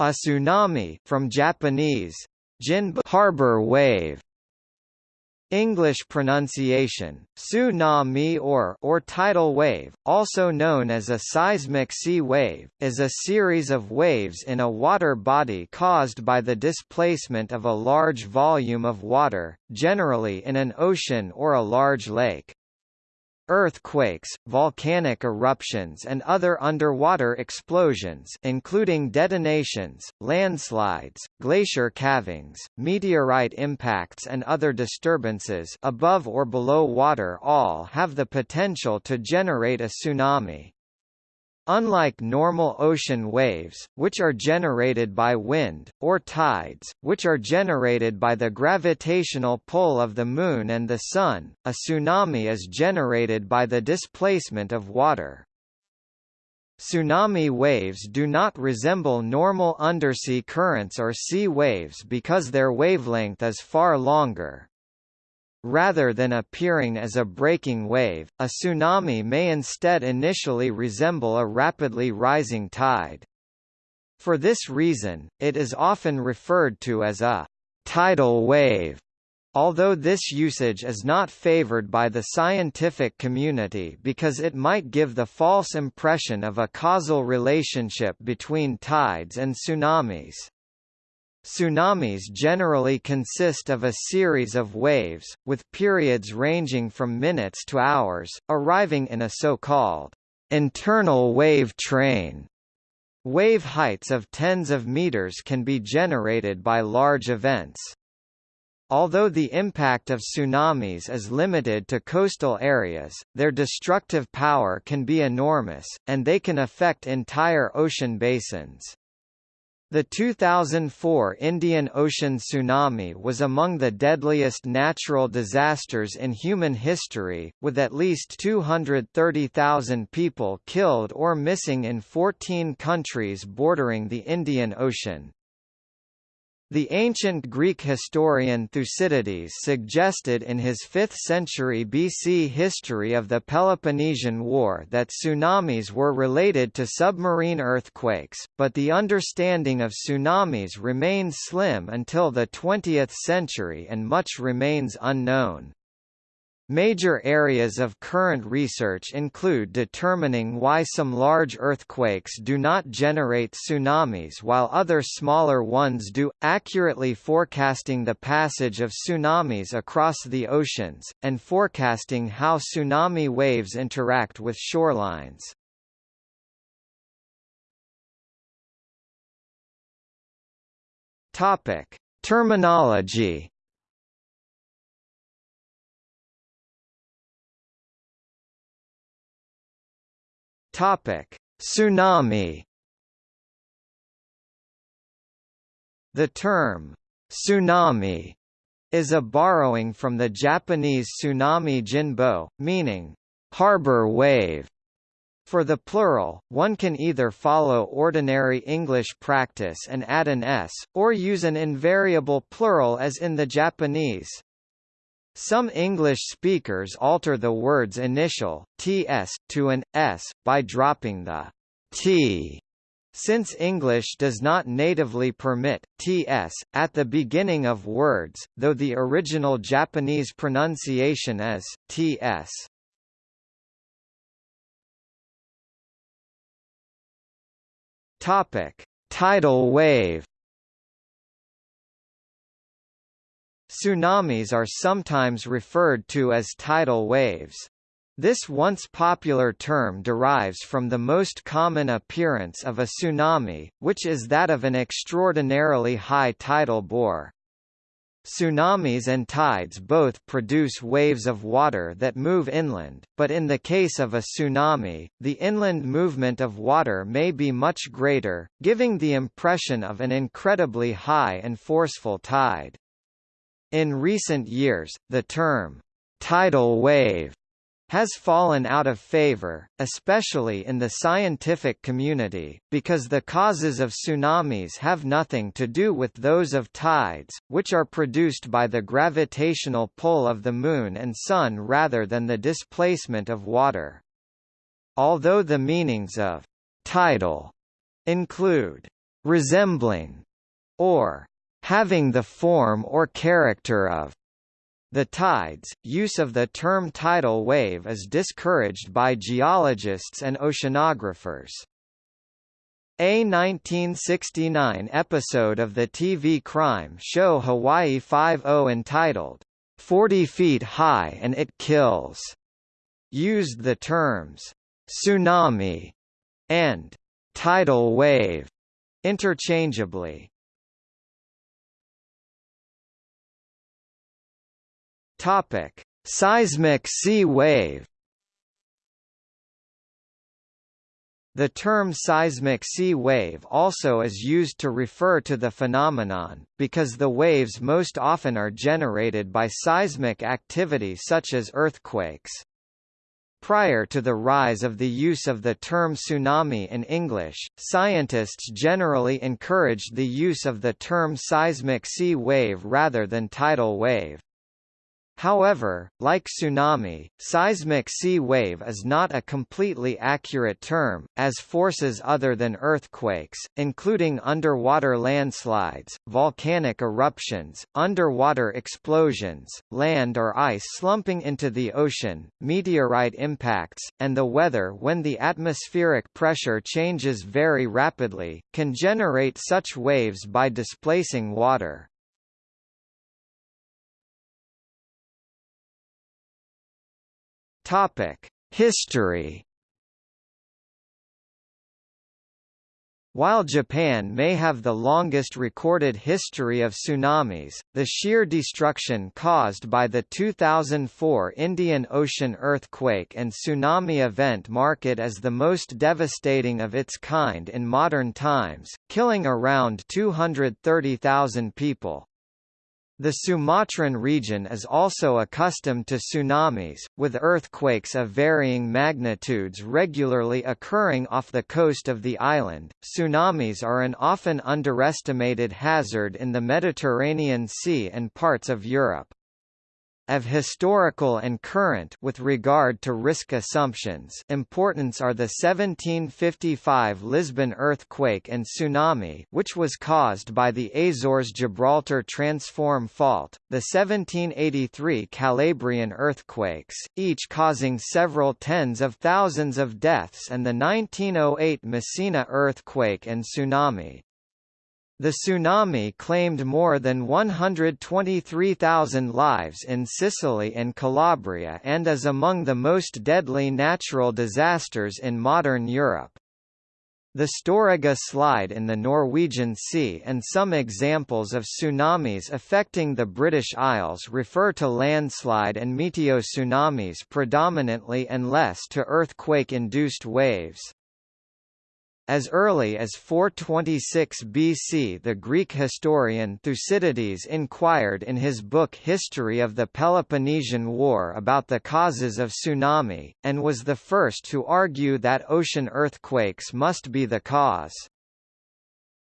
A tsunami from Japanese, jinbu harbor wave, English pronunciation, tsunami or, or tidal wave, also known as a seismic sea wave, is a series of waves in a water body caused by the displacement of a large volume of water, generally in an ocean or a large lake. Earthquakes, volcanic eruptions and other underwater explosions including detonations, landslides, glacier calvings, meteorite impacts and other disturbances above or below water all have the potential to generate a tsunami. Unlike normal ocean waves, which are generated by wind, or tides, which are generated by the gravitational pull of the Moon and the Sun, a tsunami is generated by the displacement of water. Tsunami waves do not resemble normal undersea currents or sea waves because their wavelength is far longer. Rather than appearing as a breaking wave, a tsunami may instead initially resemble a rapidly rising tide. For this reason, it is often referred to as a tidal wave. Although this usage is not favored by the scientific community because it might give the false impression of a causal relationship between tides and tsunamis. Tsunamis generally consist of a series of waves, with periods ranging from minutes to hours, arriving in a so-called internal wave train. Wave heights of tens of meters can be generated by large events. Although the impact of tsunamis is limited to coastal areas, their destructive power can be enormous, and they can affect entire ocean basins. The 2004 Indian Ocean tsunami was among the deadliest natural disasters in human history, with at least 230,000 people killed or missing in 14 countries bordering the Indian Ocean. The ancient Greek historian Thucydides suggested in his 5th century BC history of the Peloponnesian War that tsunamis were related to submarine earthquakes, but the understanding of tsunamis remained slim until the 20th century and much remains unknown. Major areas of current research include determining why some large earthquakes do not generate tsunamis while other smaller ones do, accurately forecasting the passage of tsunamis across the oceans, and forecasting how tsunami waves interact with shorelines. Topic: Terminology Topic: Tsunami. The term tsunami is a borrowing from the Japanese tsunami jinbo, meaning harbor wave. For the plural, one can either follow ordinary English practice and add an s, or use an invariable plural as in the Japanese. Some English speakers alter the word's initial, ts, to an s, by dropping the t since English does not natively permit ts at the beginning of words, though the original Japanese pronunciation is ts. Topic: Tidal wave. Tsunamis are sometimes referred to as tidal waves. This once popular term derives from the most common appearance of a tsunami, which is that of an extraordinarily high tidal bore. Tsunamis and tides both produce waves of water that move inland, but in the case of a tsunami, the inland movement of water may be much greater, giving the impression of an incredibly high and forceful tide. In recent years, the term, tidal wave, has fallen out of favor, especially in the scientific community, because the causes of tsunamis have nothing to do with those of tides, which are produced by the gravitational pull of the Moon and Sun rather than the displacement of water. Although the meanings of tidal include resembling, or having the form or character of the tides. Use of the term tidal wave is discouraged by geologists and oceanographers. A 1969 episode of the TV crime show Hawaii Five-O entitled, 40 Feet High and It Kills, used the terms, tsunami and tidal wave interchangeably. Topic: Seismic sea wave. The term seismic sea wave also is used to refer to the phenomenon, because the waves most often are generated by seismic activity such as earthquakes. Prior to the rise of the use of the term tsunami in English, scientists generally encouraged the use of the term seismic sea wave rather than tidal wave. However, like tsunami, seismic sea wave is not a completely accurate term, as forces other than earthquakes, including underwater landslides, volcanic eruptions, underwater explosions, land or ice slumping into the ocean, meteorite impacts, and the weather when the atmospheric pressure changes very rapidly, can generate such waves by displacing water. Topic: History. While Japan may have the longest recorded history of tsunamis, the sheer destruction caused by the 2004 Indian Ocean earthquake and tsunami event mark it as the most devastating of its kind in modern times, killing around 230,000 people. The Sumatran region is also accustomed to tsunamis, with earthquakes of varying magnitudes regularly occurring off the coast of the island. Tsunamis are an often underestimated hazard in the Mediterranean Sea and parts of Europe of historical and current with regard to risk assumptions importance are the 1755 Lisbon earthquake and tsunami which was caused by the Azores-Gibraltar transform fault, the 1783 Calabrian earthquakes, each causing several tens of thousands of deaths and the 1908 Messina earthquake and tsunami. The tsunami claimed more than 123,000 lives in Sicily and Calabria and is among the most deadly natural disasters in modern Europe. The Storegga slide in the Norwegian Sea and some examples of tsunamis affecting the British Isles refer to landslide and meteotsunamis predominantly and less to earthquake-induced waves. As early as 426 BC the Greek historian Thucydides inquired in his book History of the Peloponnesian War about the causes of tsunami, and was the first to argue that ocean earthquakes must be the cause.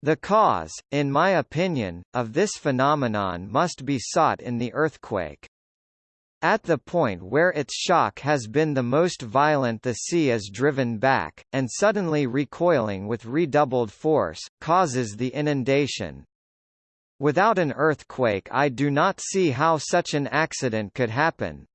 The cause, in my opinion, of this phenomenon must be sought in the earthquake. At the point where its shock has been the most violent the sea is driven back, and suddenly recoiling with redoubled force, causes the inundation. Without an earthquake I do not see how such an accident could happen.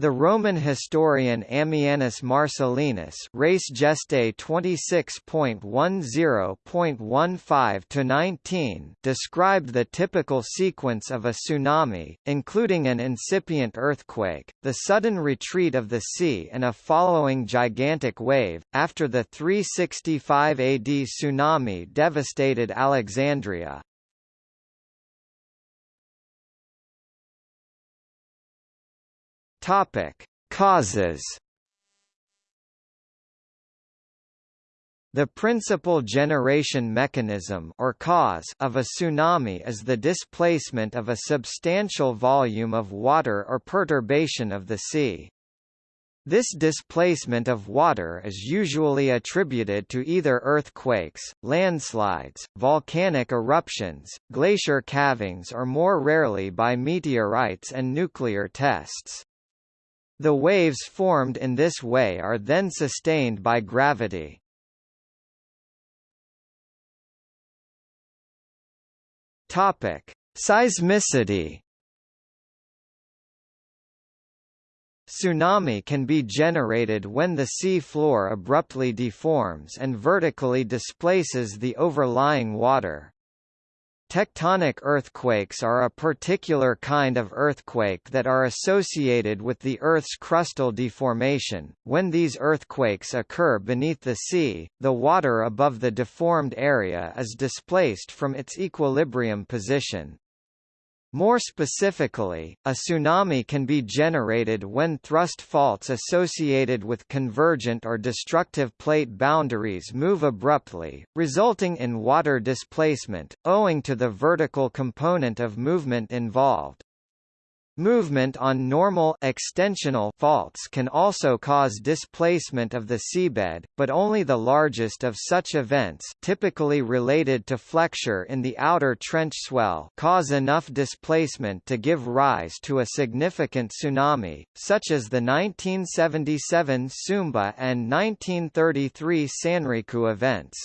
The Roman historian Ammianus Marcellinus Res Gestae 26.10.15-19 described the typical sequence of a tsunami, including an incipient earthquake, the sudden retreat of the sea and a following gigantic wave. After the 365 AD tsunami devastated Alexandria, Topic: Causes. The principal generation mechanism or cause of a tsunami is the displacement of a substantial volume of water or perturbation of the sea. This displacement of water is usually attributed to either earthquakes, landslides, volcanic eruptions, glacier calvings or more rarely by meteorites and nuclear tests. The waves formed in this way are then sustained by gravity. Topic: Seismicity. Tsunami can be generated when the sea floor abruptly deforms and vertically displaces the overlying water. Tectonic earthquakes are a particular kind of earthquake that are associated with the Earth's crustal deformation. When these earthquakes occur beneath the sea, the water above the deformed area is displaced from its equilibrium position. More specifically, a tsunami can be generated when thrust faults associated with convergent or destructive plate boundaries move abruptly, resulting in water displacement, owing to the vertical component of movement involved. Movement on normal extensional faults can also cause displacement of the seabed, but only the largest of such events typically related to flexure in the outer trench swell cause enough displacement to give rise to a significant tsunami, such as the 1977 Sumba and 1933 Sanriku events.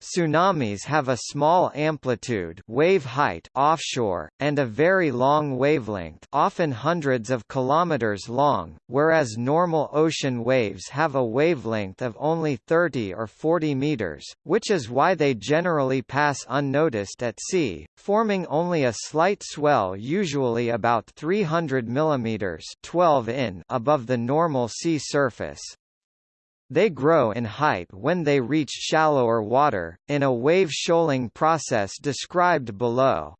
Tsunamis have a small amplitude wave height offshore, and a very long wavelength often hundreds of kilometers long, whereas normal ocean waves have a wavelength of only 30 or 40 meters, which is why they generally pass unnoticed at sea, forming only a slight swell usually about 300 mm 12 in above the normal sea surface. They grow in height when they reach shallower water, in a wave shoaling process described below.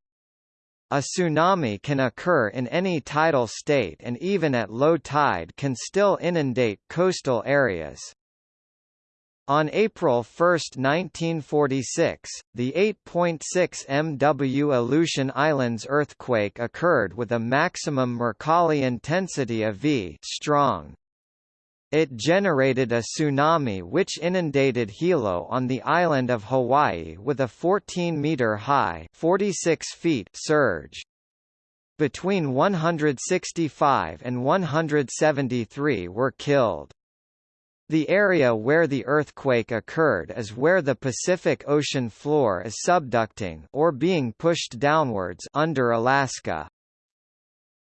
A tsunami can occur in any tidal state and even at low tide can still inundate coastal areas. On April 1, 1946, the 8.6 MW Aleutian Islands earthquake occurred with a maximum Mercalli intensity of V strong. It generated a tsunami which inundated Hilo on the island of Hawaii with a 14-meter high 46 feet surge. Between 165 and 173 were killed. The area where the earthquake occurred is where the Pacific Ocean floor is subducting or being pushed downwards under Alaska.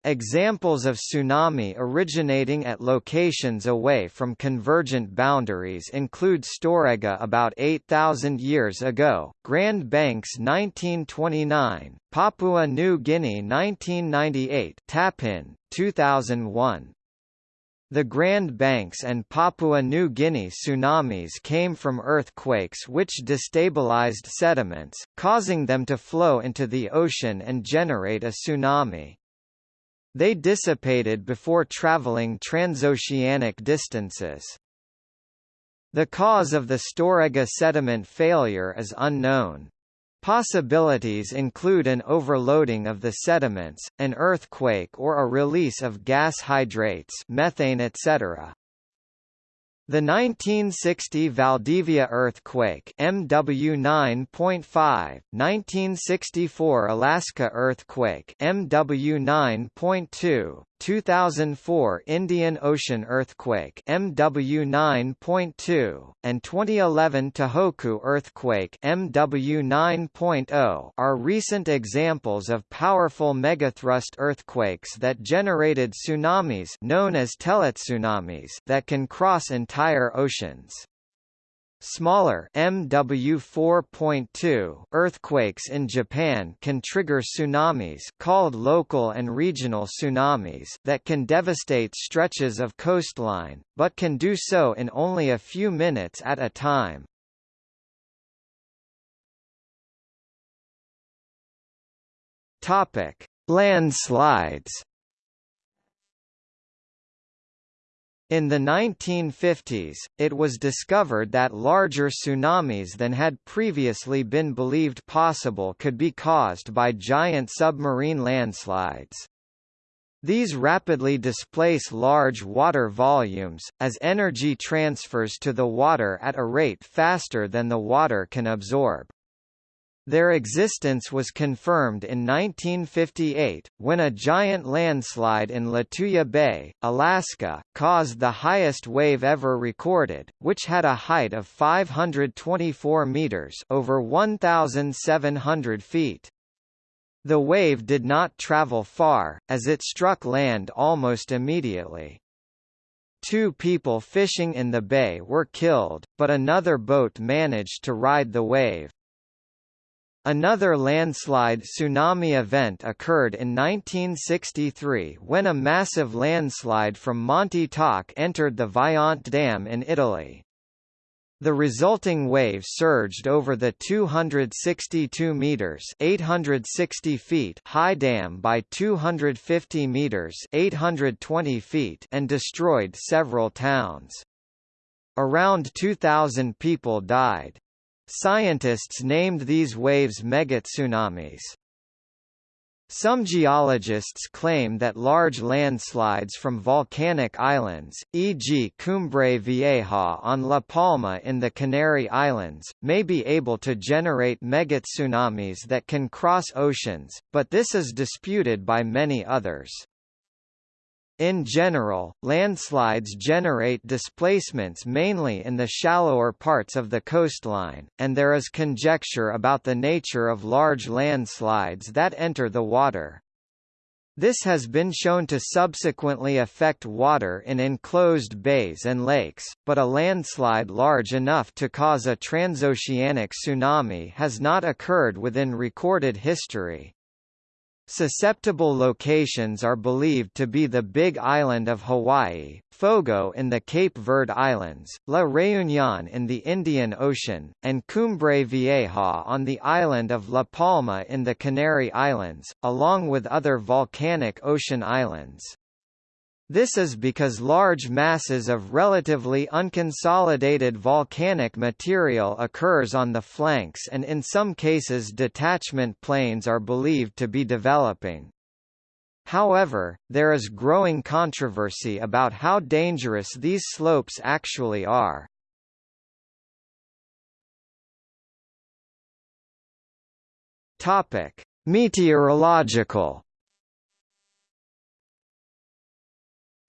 Examples of tsunami originating at locations away from convergent boundaries include Storegga about 8,000 years ago, Grand Banks 1929, Papua New Guinea 1998 Tappin, 2001. The Grand Banks and Papua New Guinea tsunamis came from earthquakes which destabilized sediments, causing them to flow into the ocean and generate a tsunami. They dissipated before traveling transoceanic distances. The cause of the Storegga sediment failure is unknown. Possibilities include an overloading of the sediments, an earthquake or a release of gas hydrates methane etc. The 1960 Valdivia earthquake MW 9.5, 1964 Alaska earthquake MW 9.2, 2004 Indian Ocean earthquake MW 9.2 and 2011 Tohoku earthquake MW 9.0 are recent examples of powerful megathrust earthquakes that generated tsunamis known as teletsunamis that can cross entire oceans. Smaller MW4.2 earthquakes in Japan can trigger tsunamis called local and regional tsunamis that can devastate stretches of coastline, but can do so in only a few minutes at a time. Topic: Landslides In the 1950s, it was discovered that larger tsunamis than had previously been believed possible could be caused by giant submarine landslides. These rapidly displace large water volumes, as energy transfers to the water at a rate faster than the water can absorb. Their existence was confirmed in 1958, when a giant landslide in Lituya Bay, Alaska, caused the highest wave ever recorded, which had a height of 524 meters over 1,700 feet. The wave did not travel far, as it struck land almost immediately. Two people fishing in the bay were killed, but another boat managed to ride the wave. Another landslide tsunami event occurred in 1963 when a massive landslide from Monte Toc entered the Vajont Dam in Italy. The resulting wave surged over the 262 meters (860 feet) high dam by 250 meters (820 feet) and destroyed several towns. Around 2000 people died. Scientists named these waves megatsunamis. Some geologists claim that large landslides from volcanic islands, e.g. Cumbre Vieja on La Palma in the Canary Islands, may be able to generate megatsunamis that can cross oceans, but this is disputed by many others. In general, landslides generate displacements mainly in the shallower parts of the coastline, and there is conjecture about the nature of large landslides that enter the water. This has been shown to subsequently affect water in enclosed bays and lakes, but a landslide large enough to cause a transoceanic tsunami has not occurred within recorded history. Susceptible locations are believed to be the Big Island of Hawaii, Fogo in the Cape Verde Islands, La Réunion in the Indian Ocean, and Cumbre Vieja on the island of La Palma in the Canary Islands, along with other volcanic ocean islands. This is because large masses of relatively unconsolidated volcanic material occurs on the flanks and in some cases detachment planes are believed to be developing. However, there is growing controversy about how dangerous these slopes actually are. Topic: Meteorological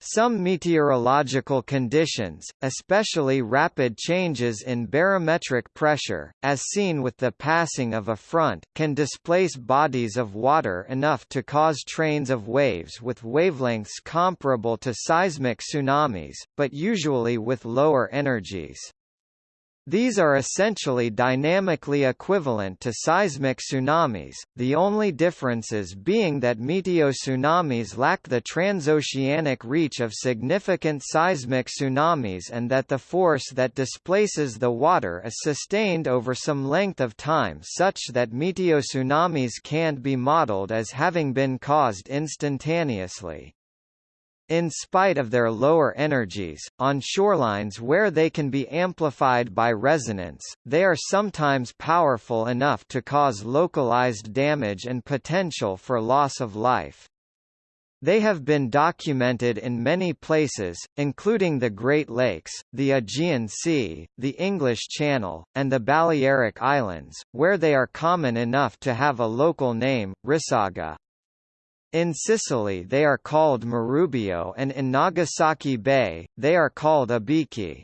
Some meteorological conditions, especially rapid changes in barometric pressure, as seen with the passing of a front, can displace bodies of water enough to cause trains of waves with wavelengths comparable to seismic tsunamis, but usually with lower energies. These are essentially dynamically equivalent to seismic tsunamis, the only differences being that meteotsunamis lack the transoceanic reach of significant seismic tsunamis and that the force that displaces the water is sustained over some length of time such that meteotsunamis can't be modeled as having been caused instantaneously. In spite of their lower energies, on shorelines where they can be amplified by resonance, they are sometimes powerful enough to cause localized damage and potential for loss of life. They have been documented in many places, including the Great Lakes, the Aegean Sea, the English Channel, and the Balearic Islands, where they are common enough to have a local name, Rissaga. In Sicily they are called Marrobbio and in Nagasaki Bay, they are called Abiki.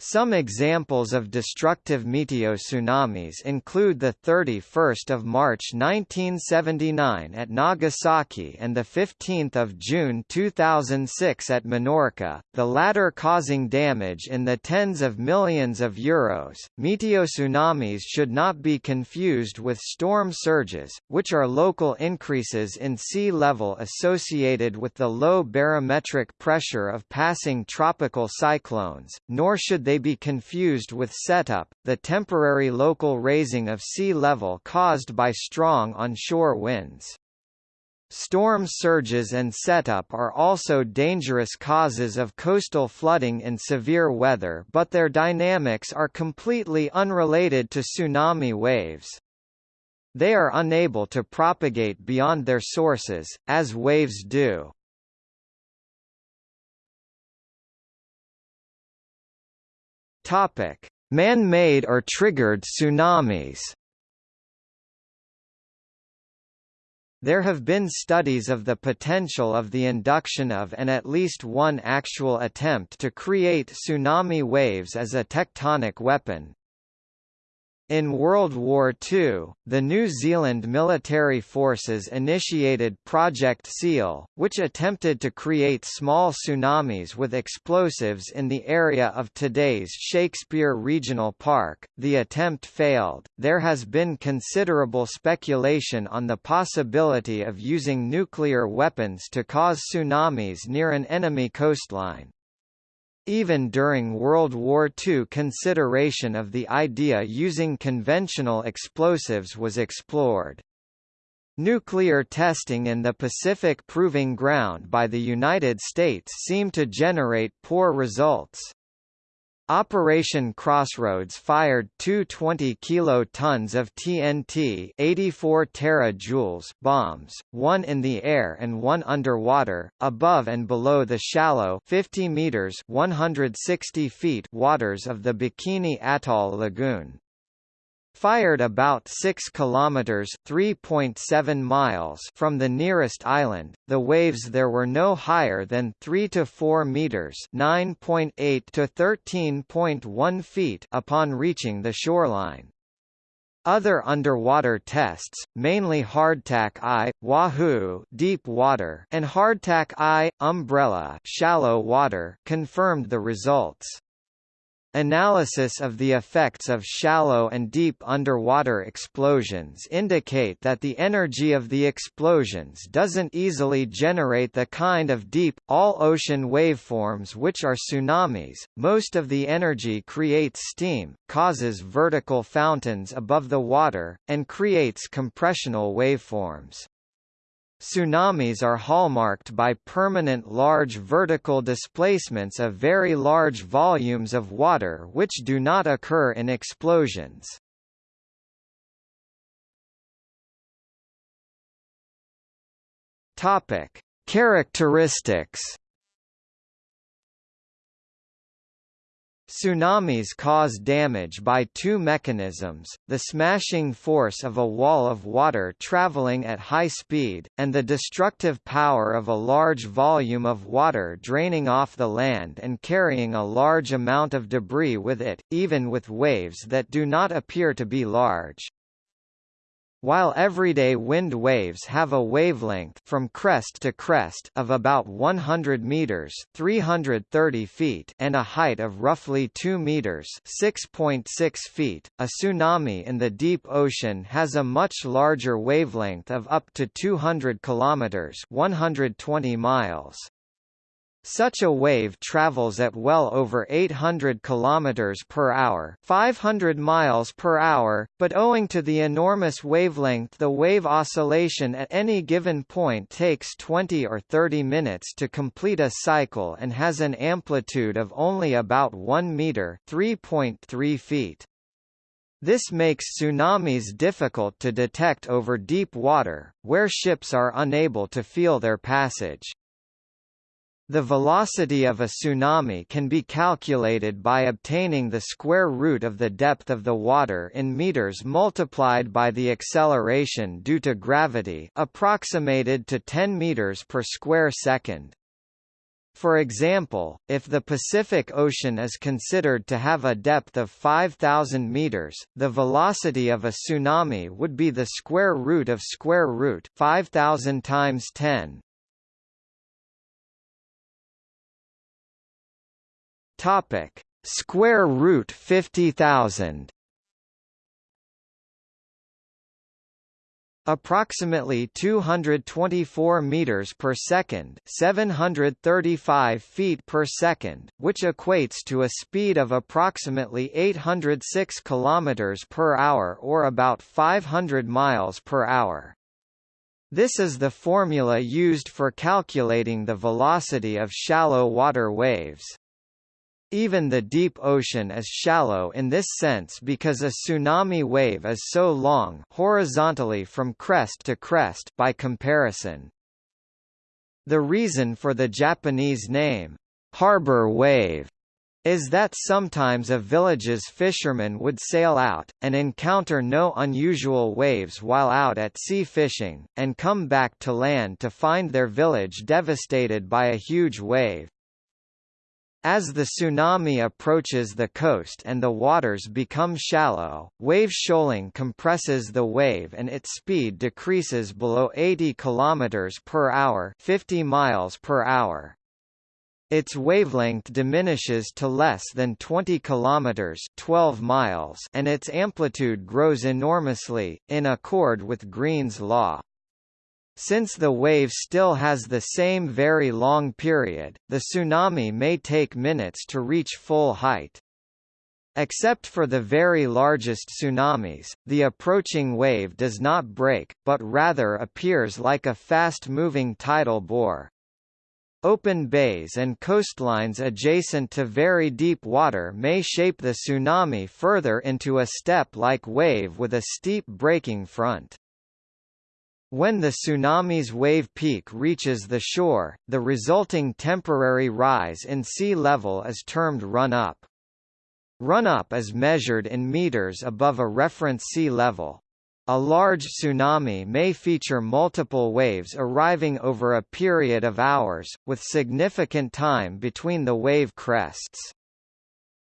Some examples of destructive meteotsunamis include the 31st of March 1979 at Nagasaki and the 15th of June 2006 at Menorca, the latter causing damage in the tens of millions of euros. Meteotsunamis should not be confused with storm surges, which are local increases in sea level associated with the low barometric pressure of passing tropical cyclones, nor should they be confused with setup, the temporary local raising of sea level caused by strong onshore winds. Storm surges and setup are also dangerous causes of coastal flooding in severe weather but their dynamics are completely unrelated to tsunami waves. They are unable to propagate beyond their sources, as waves do. Topic: Man-made or triggered tsunamis. There have been studies of the potential of the induction of and at least one actual attempt to create tsunami waves as a tectonic weapon, in World War II, the New Zealand military forces initiated Project SEAL, which attempted to create small tsunamis with explosives in the area of today's Shakespeare Regional Park. The attempt failed. There has been considerable speculation on the possibility of using nuclear weapons to cause tsunamis near an enemy coastline. Even during World War II consideration of the idea using conventional explosives was explored. Nuclear testing in the Pacific Proving Ground by the United States seemed to generate poor results. Operation Crossroads fired two 20 kilotons of TNT 84 terajoules bombs, one in the air and one underwater, above and below the shallow 50 meters 160 feet waters of the Bikini Atoll Lagoon fired about 6 kilometers (3.7 miles) from the nearest island. The waves there were no higher than 3 to 4 meters (9.8 to 13.1 feet) upon reaching the shoreline. Other underwater tests, mainly hardtack I, Wahoo deep water and hardtack I, umbrella shallow water, confirmed the results. Analysis of the effects of shallow and deep underwater explosions indicate that the energy of the explosions doesn't easily generate the kind of deep, all-ocean waveforms which are tsunamis. Most of the energy creates steam, causes vertical fountains above the water, and creates compressional waveforms. Tsunamis are hallmarked by permanent large vertical displacements of very large volumes of water which do not occur in explosions. Topic: Characteristics Tsunamis cause damage by two mechanisms, the smashing force of a wall of water traveling at high speed, and the destructive power of a large volume of water draining off the land and carrying a large amount of debris with it, even with waves that do not appear to be large. While everyday wind waves have a wavelength from crest to crest of about 100 meters (330 feet) and a height of roughly 2 meters (6.6 feet), a tsunami in the deep ocean has a much larger wavelength of up to 200 kilometers (120 miles). Such a wave travels at well over 800 km per hour, 500 miles per hour, but owing to the enormous wavelength the wave oscillation at any given point takes 20 or 30 minutes to complete a cycle and has an amplitude of only about 1 meter, 3.3 feet. This makes tsunamis difficult to detect over deep water, where ships are unable to feel their passage. The velocity of a tsunami can be calculated by obtaining the square root of the depth of the water in meters multiplied by the acceleration due to gravity approximated to 10 meters per square second. For example, if the Pacific Ocean is considered to have a depth of 5,000 meters, the velocity of a tsunami would be the square root of square root 5,000 times 10 Topic: Square root 50,000. Approximately 224 meters per second, 735 feet per second, which equates to a speed of approximately 806 kilometers per hour or about 500 miles per hour. This is the formula used for calculating the velocity of shallow water waves. Even the deep ocean is shallow in this sense because a tsunami wave is so long horizontally from crest to crest by comparison. The reason for the Japanese name, harbor wave, is that sometimes a village's fishermen would sail out, and encounter no unusual waves while out at sea fishing, and come back to land to find their village devastated by a huge wave. As the tsunami approaches the coast and the waters become shallow, wave shoaling compresses the wave and its speed decreases below 80 km per hour 50 miles per hour. Its wavelength diminishes to less than 20 kilometers 12 miles and its amplitude grows enormously, in accord with Green's law. Since the wave still has the same very long period, the tsunami may take minutes to reach full height. Except for the very largest tsunamis, the approaching wave does not break, but rather appears like a fast-moving tidal bore. Open bays and coastlines adjacent to very deep water may shape the tsunami further into a step-like wave with a steep breaking front. When the tsunami's wave peak reaches the shore, the resulting temporary rise in sea level is termed run-up. Run-up is measured in meters above a reference sea level. A large tsunami may feature multiple waves arriving over a period of hours, with significant time between the wave crests.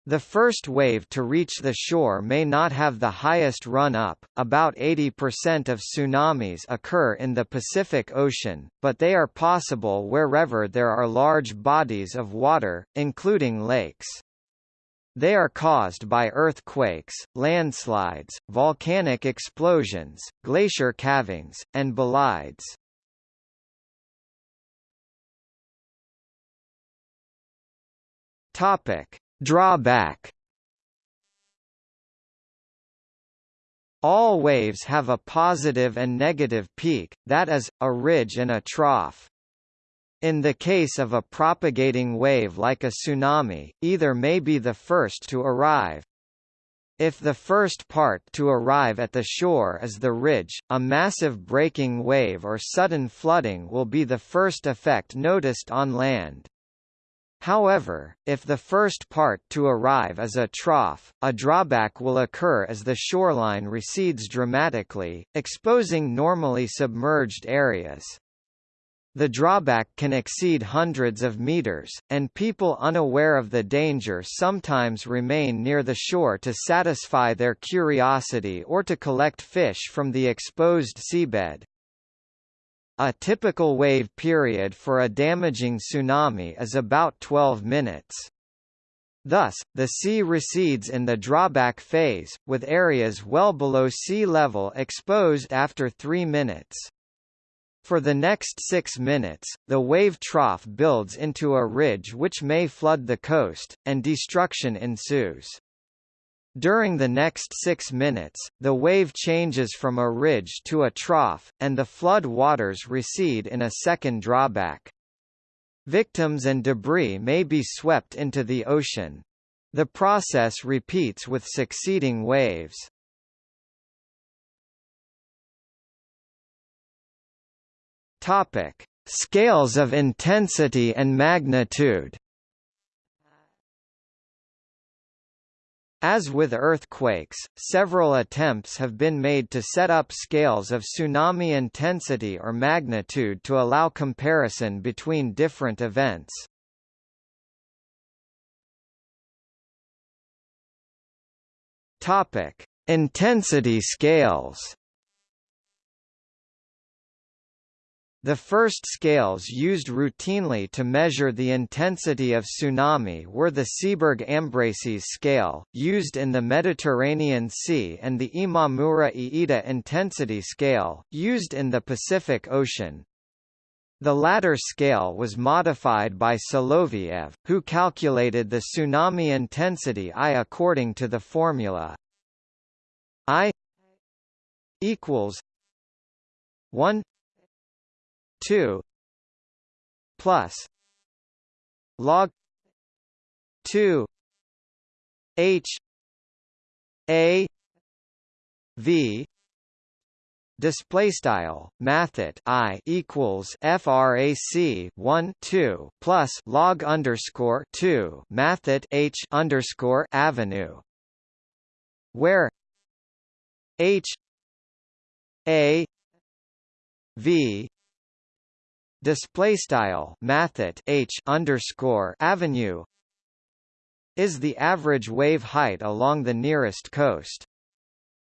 The first wave to reach the shore may not have the highest run-up, about 80% of tsunamis occur in the Pacific Ocean, but they are possible wherever there are large bodies of water, including lakes. They are caused by earthquakes, landslides, volcanic explosions, glacier calvings, and bolides. Topic: Drawback All waves have a positive and negative peak, that is, a ridge and a trough. In the case of a propagating wave like a tsunami, either may be the first to arrive. If the first part to arrive at the shore is the ridge, a massive breaking wave or sudden flooding will be the first effect noticed on land. However, if the first part to arrive is a trough, a drawback will occur as the shoreline recedes dramatically, exposing normally submerged areas. The drawback can exceed hundreds of meters, and people unaware of the danger sometimes remain near the shore to satisfy their curiosity or to collect fish from the exposed seabed. A typical wave period for a damaging tsunami is about 12 minutes. Thus, the sea recedes in the drawback phase, with areas well below sea level exposed after 3 minutes. For the next six minutes, the wave trough builds into a ridge which may flood the coast, and destruction ensues. During the next six minutes, the wave changes from a ridge to a trough, and the flood waters recede in a second drawback. Victims and debris may be swept into the ocean. The process repeats with succeeding waves. Topic: Scales of intensity and magnitude. As with earthquakes, several attempts have been made to set up scales of tsunami intensity or magnitude to allow comparison between different events. Topic: Intensity scales. The first scales used routinely to measure the intensity of tsunami were the Sieberg-Ambraseys scale, used in the Mediterranean Sea and the Imamura-Iida intensity scale, used in the Pacific Ocean. The latter scale was modified by Soloviev, who calculated the tsunami intensity I according to the formula I equals 1 2 plus log 2 h a v display style mathet i equals frac 1 2 plus log underscore 2 mathet h underscore avenue where h a v display style mathet h underscore avenue is the average wave height along the nearest coast.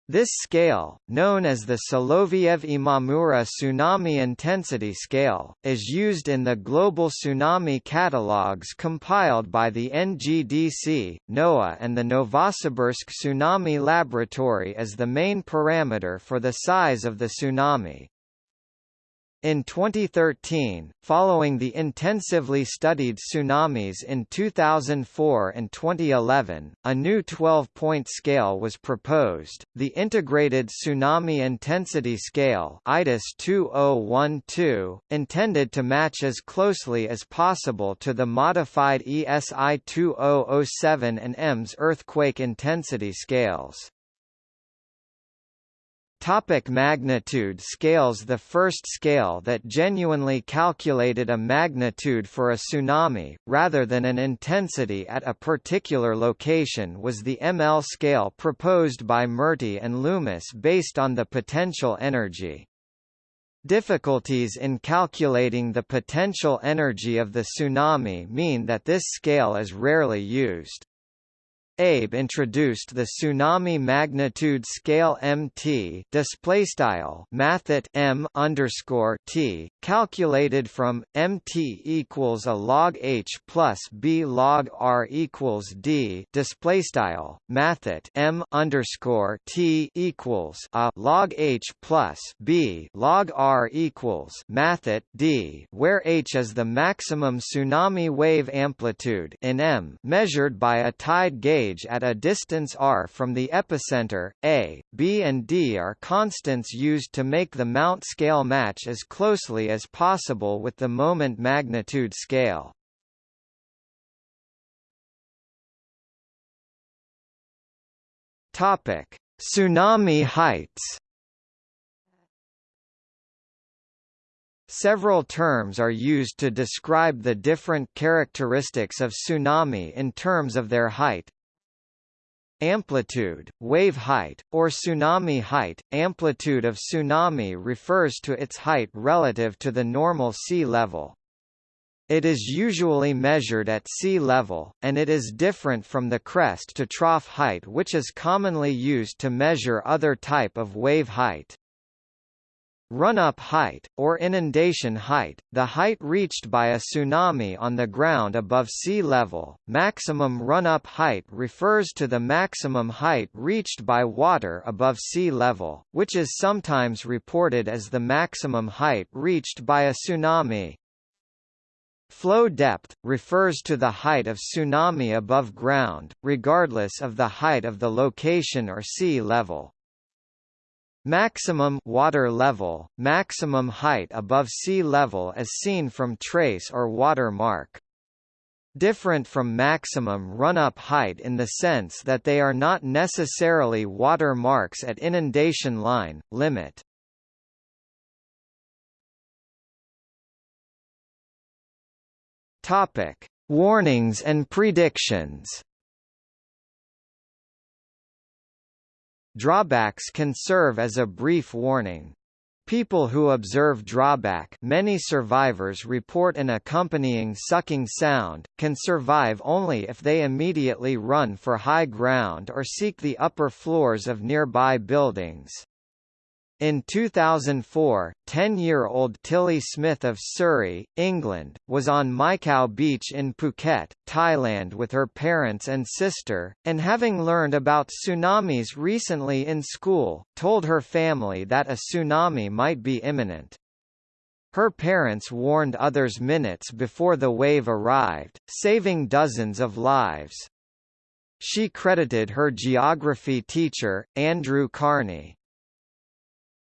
This scale, known as the Soloviev-Imamura Tsunami Intensity Scale, is used in the global tsunami catalogues compiled by the NGDC, NOAA and the Novosibirsk Tsunami Laboratory as the main parameter for the size of the tsunami. In 2013, following the intensively studied tsunamis in 2004 and 2011, a new 12-point scale was proposed, the Integrated Tsunami Intensity Scale ITIS 2012, intended to match as closely as possible to the modified ESI 2007 and EMS earthquake intensity scales. Topic magnitude scales The first scale that genuinely calculated a magnitude for a tsunami, rather than an intensity at a particular location was the ML scale proposed by Murty and Loomis based on the potential energy. Difficulties in calculating the potential energy of the tsunami mean that this scale is rarely used. Abe introduced the tsunami magnitude scale MT display style mathet M underscore T calculated from MT equals a log H plus B log R equals D display style mathet M underscore T equals a log H plus B log R equals mathet D where H is the maximum tsunami wave amplitude in M measured by a tide gauge at a distance r from the epicenter. A, B and D are constants used to make the Mount scale match as closely as possible with the moment magnitude scale. Topic: Tsunami heights. Several terms are used to describe the different characteristics of tsunami in terms of their height, Amplitude, wave height, or tsunami height. Amplitude of tsunami refers to its height relative to the normal sea level. It is usually measured at sea level, and it is different from the crest to trough height which is commonly used to measure other type of wave height. Run-up height, or inundation height, the height reached by a tsunami on the ground above sea level. Maximum run-up height refers to the maximum height reached by water above sea level, which is sometimes reported as the maximum height reached by a tsunami. Flow depth, refers to the height of tsunami above ground, regardless of the height of the location or sea level. Maximum water level, maximum height above sea level as seen from trace or water mark. Different from maximum run-up height in the sense that they are not necessarily water marks at inundation line, limit. Warnings and predictions. Drawbacks can serve as a brief warning. People who observe drawback many survivors report an accompanying sucking sound, can survive only if they immediately run for high ground or seek the upper floors of nearby buildings. In 2004, 10-year-old Tilly Smith of Surrey, England, was on Mai Beach in Phuket, Thailand with her parents and sister, and having learned about tsunamis recently in school, told her family that a tsunami might be imminent. Her parents warned others minutes before the wave arrived, saving dozens of lives. She credited her geography teacher, Andrew Kearney,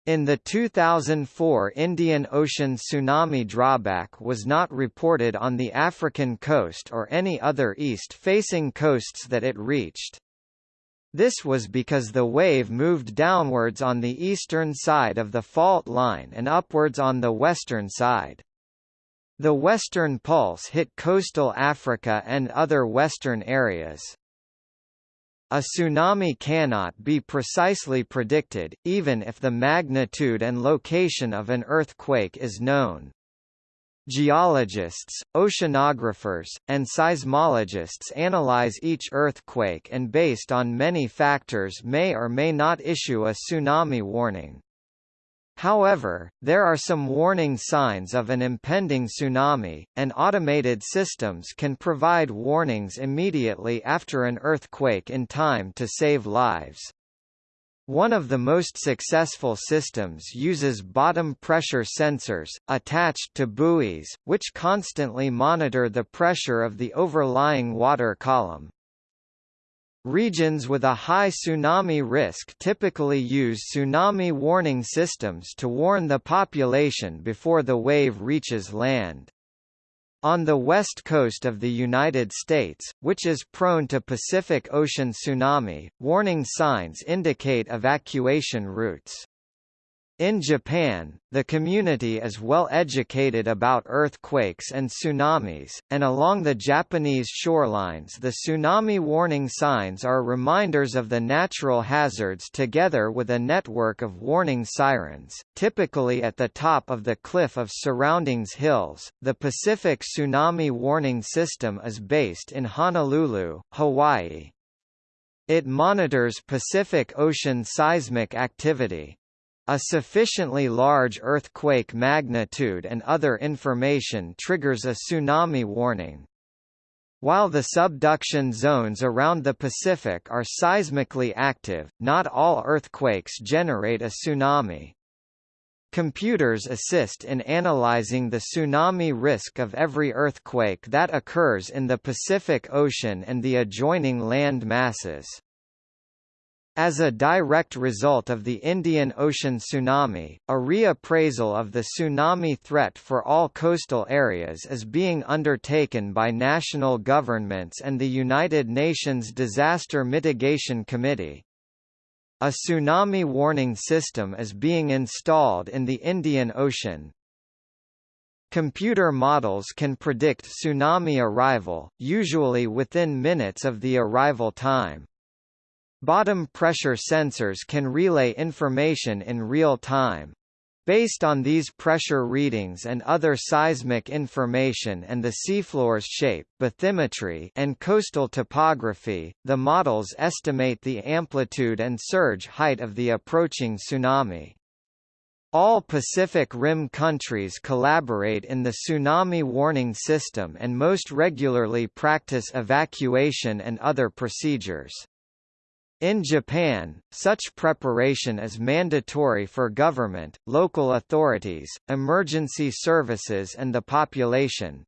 in the 2004 Indian Ocean tsunami drawback was not reported on the African coast or any other east-facing coasts that it reached. This was because the wave moved downwards on the eastern side of the fault line and upwards on the western side. The western pulse hit coastal Africa and other western areas. A tsunami cannot be precisely predicted, even if the magnitude and location of an earthquake is known. Geologists, oceanographers, and seismologists analyze each earthquake and based on many factors may or may not issue a tsunami warning. However, there are some warning signs of an impending tsunami, and automated systems can provide warnings immediately after an earthquake in time to save lives. One of the most successful systems uses bottom pressure sensors, attached to buoys, which constantly monitor the pressure of the overlying water column. Regions with a high tsunami risk typically use tsunami warning systems to warn the population before the wave reaches land. On the west coast of the United States, which is prone to Pacific Ocean tsunami, warning signs indicate evacuation routes. In Japan, the community is well educated about earthquakes and tsunamis, and along the Japanese shorelines the tsunami warning signs are reminders of the natural hazards together with a network of warning sirens, typically at the top of the cliff of surroundings hills. The Pacific Tsunami Warning System is based in Honolulu, Hawaii. It monitors Pacific Ocean seismic activity, a sufficiently large earthquake magnitude and other information triggers a tsunami warning. While the subduction zones around the Pacific are seismically active, not all earthquakes generate a tsunami. Computers assist in analyzing the tsunami risk of every earthquake that occurs in the Pacific Ocean and the adjoining land masses. As a direct result of the Indian Ocean tsunami, a reappraisal of the tsunami threat for all coastal areas is being undertaken by national governments and the United Nations Disaster Mitigation Committee. A tsunami warning system is being installed in the Indian Ocean, Computer models can predict tsunami arrival, usually within minutes of the arrival time. Bottom pressure sensors can relay information in real time. Based on these pressure readings and other seismic information and the seafloor's shape, bathymetry and coastal topography, the models estimate the amplitude and surge height of the approaching tsunami. All Pacific Rim countries collaborate in the tsunami warning system and most regularly practice evacuation and other procedures. In Japan, such preparation is mandatory for government, local authorities, emergency services and the population.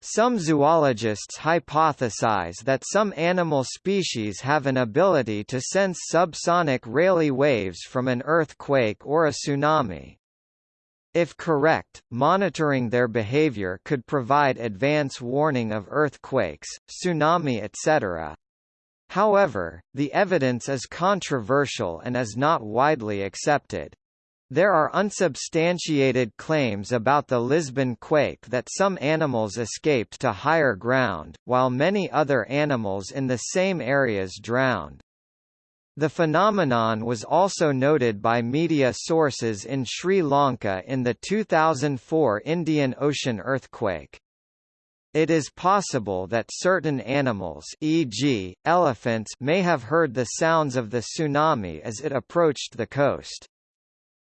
Some zoologists hypothesize that some animal species have an ability to sense subsonic Rayleigh waves from an earthquake or a tsunami. If correct, monitoring their behavior could provide advance warning of earthquakes, tsunami etc. However, the evidence is controversial and is not widely accepted. There are unsubstantiated claims about the Lisbon quake that some animals escaped to higher ground, while many other animals in the same areas drowned. The phenomenon was also noted by media sources in Sri Lanka in the 2004 Indian Ocean earthquake. It is possible that certain animals e.g., elephants may have heard the sounds of the tsunami as it approached the coast.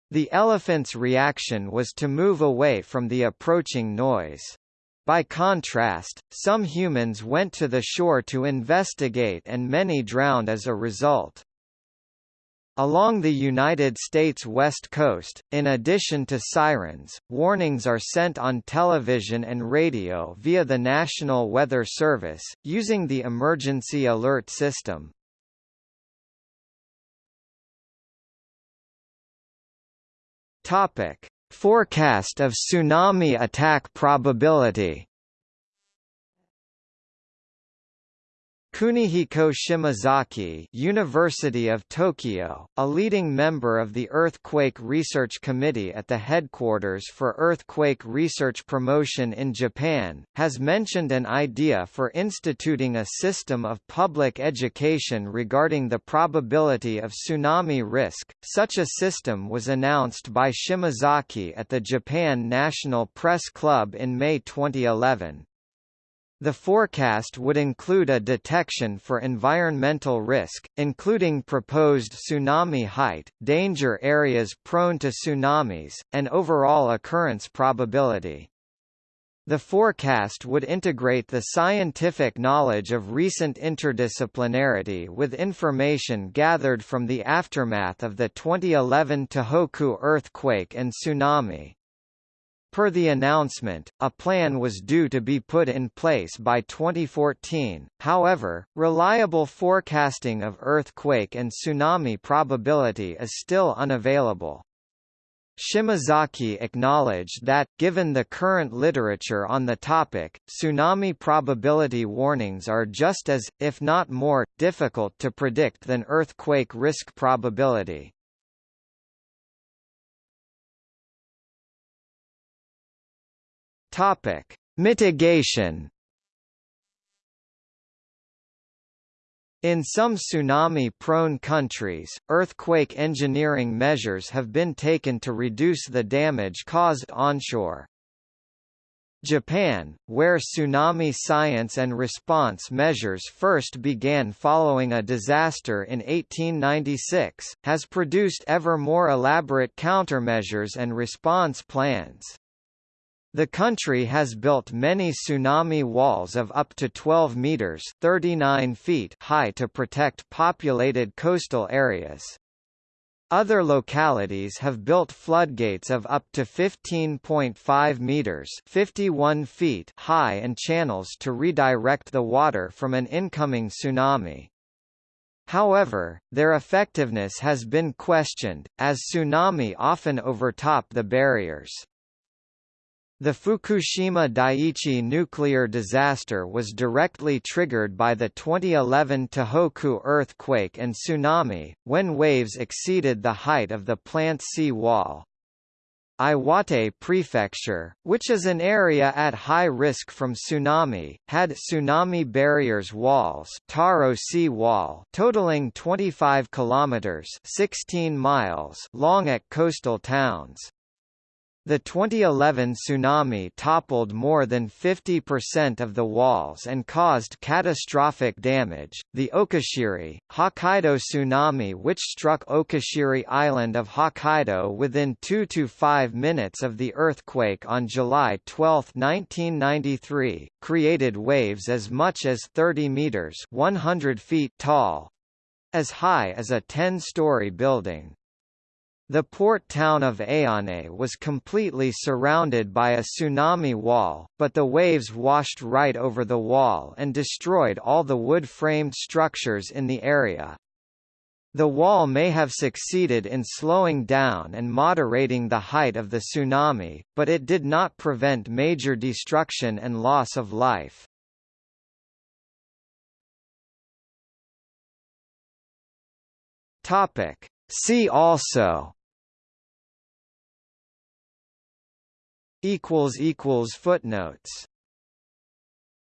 The elephant's reaction was to move away from the approaching noise. By contrast, some humans went to the shore to investigate and many drowned as a result. Along the United States West Coast, in addition to sirens, warnings are sent on television and radio via the National Weather Service, using the Emergency Alert System. Topic: Forecast of tsunami attack probability Kunihiko Shimazaki University of Tokyo, a leading member of the Earthquake Research Committee at the headquarters for Earthquake Research Promotion in Japan, has mentioned an idea for instituting a system of public education regarding the probability of tsunami risk. Such a system was announced by Shimazaki at the Japan National Press Club in May 2011. The forecast would include a detection for environmental risk, including proposed tsunami height, danger areas prone to tsunamis, and overall occurrence probability. The forecast would integrate the scientific knowledge of recent interdisciplinarity with information gathered from the aftermath of the 2011 Tohoku earthquake and tsunami. Per the announcement, a plan was due to be put in place by 2014, however, reliable forecasting of earthquake and tsunami probability is still unavailable. Shimazaki acknowledged that, given the current literature on the topic, tsunami probability warnings are just as, if not more, difficult to predict than earthquake risk probability. Topic: Mitigation. In some tsunami-prone countries, earthquake engineering measures have been taken to reduce the damage caused onshore. Japan, where tsunami science and response measures first began following a disaster in 1896, has produced ever more elaborate countermeasures and response plans. The country has built many tsunami walls of up to 12 meters (39 feet) high to protect populated coastal areas. Other localities have built floodgates of up to 15.5 meters (51 feet) high and channels to redirect the water from an incoming tsunami. However, their effectiveness has been questioned, as tsunami often overtop the barriers. The Fukushima Daiichi nuclear disaster was directly triggered by the 2011 Tohoku earthquake and tsunami, when waves exceeded the height of the plant sea wall. Iwate Prefecture, which is an area at high risk from tsunami, had tsunami barriers walls Taro Sea Wall totaling 25 kilometers 16 miles long at coastal towns. The 2011 tsunami toppled more than 50% of the walls and caused catastrophic damage. The Okushiri, Hokkaido tsunami, which struck Okushiri Island of Hokkaido within 2 to 5 minutes of the earthquake on July 12, 1993, created waves as much as 30 meters (100 feet) tall, as high as a 10-story building. The port town of Aonae was completely surrounded by a tsunami wall, but the waves washed right over the wall and destroyed all the wood-framed structures in the area. The wall may have succeeded in slowing down and moderating the height of the tsunami, but it did not prevent major destruction and loss of life. See also equals equals footnotes